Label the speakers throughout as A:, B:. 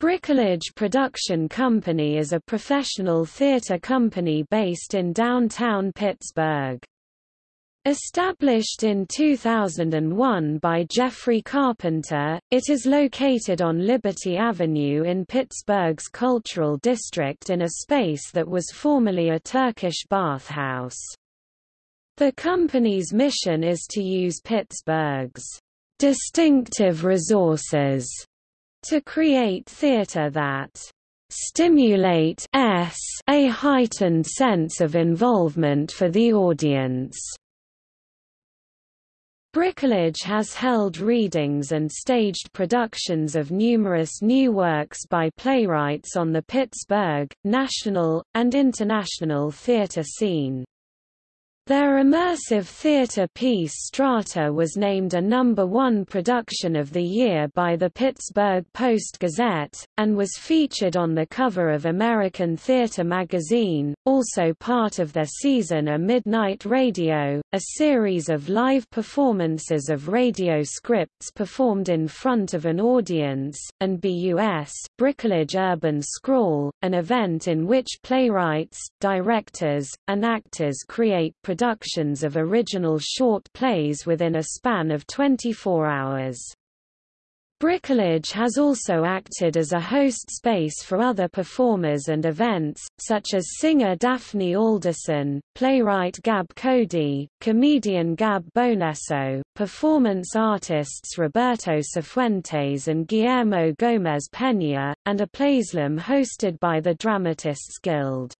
A: Bricolage Production Company is a professional theater company based in downtown Pittsburgh. Established in 2001 by Jeffrey Carpenter, it is located on Liberty Avenue in Pittsburgh's Cultural District in a space that was formerly a Turkish bathhouse. The company's mission is to use Pittsburgh's distinctive resources to create theatre that stimulate s a heightened sense of involvement for the audience. Bricolage has held readings and staged productions of numerous new works by playwrights on the Pittsburgh, national, and international theatre scene. Their immersive theater piece Strata was named a number one production of the year by the Pittsburgh Post-Gazette, and was featured on the cover of American Theater magazine, also part of their season A Midnight Radio, a series of live performances of radio scripts performed in front of an audience, and BUS Bricolage Urban Scrawl, an event in which playwrights, directors, and actors create productions of original short plays within a span of 24 hours. Bricolage has also acted as a host space for other performers and events, such as singer Daphne Alderson, playwright Gab Cody, comedian Gab Bonesso, performance artists Roberto Sifuentes and Guillermo Gomez Peña, and a playslam hosted by the Dramatists Guild.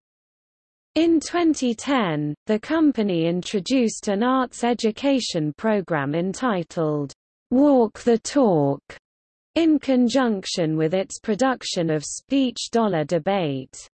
A: In 2010, the company introduced an arts education program entitled, Walk the Talk, in conjunction with its production of Speech Dollar Debate.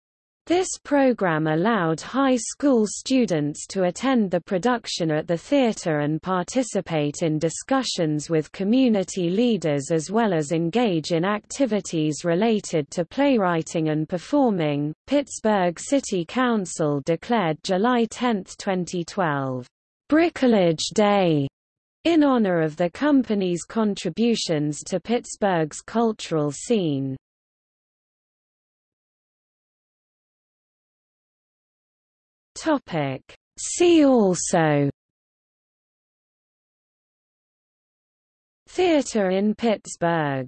A: This program allowed high school students to attend the production at the theater and participate in discussions with community leaders as well as engage in activities related to playwriting and performing. Pittsburgh City Council declared July 10, 2012, Bricolage Day in honor of the company's contributions to Pittsburgh's cultural scene. Topic. See also Theatre in Pittsburgh